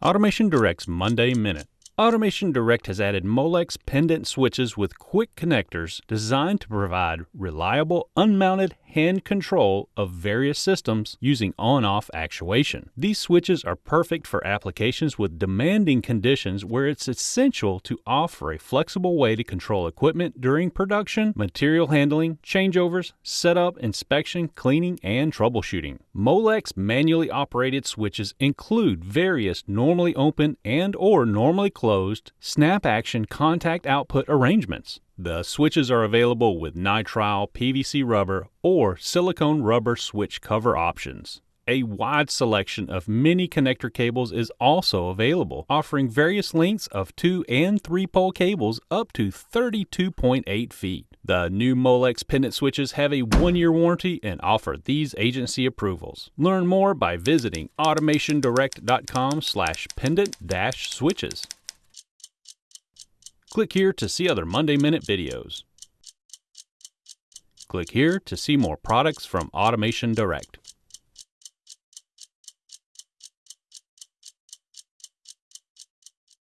Automation Direct's Monday Minute. Automation Direct has added Molex pendant switches with quick connectors designed to provide reliable, unmounted hand control of various systems using on off actuation. These switches are perfect for applications with demanding conditions where it's essential to offer a flexible way to control equipment during production, material handling, changeovers, setup, inspection, cleaning, and troubleshooting. Molex manually operated switches include various normally open and or normally closed snap action contact output arrangements. The switches are available with nitrile, PVC rubber, or silicone rubber switch cover options. A wide selection of mini connector cables is also available, offering various lengths of 2 and 3 pole cables up to 32.8 feet. The new Molex pendant switches have a one-year warranty and offer these agency approvals. Learn more by visiting automationdirect.com slash pendant-switches. Click here to see other Monday Minute videos. Click here to see more products from Automation Direct.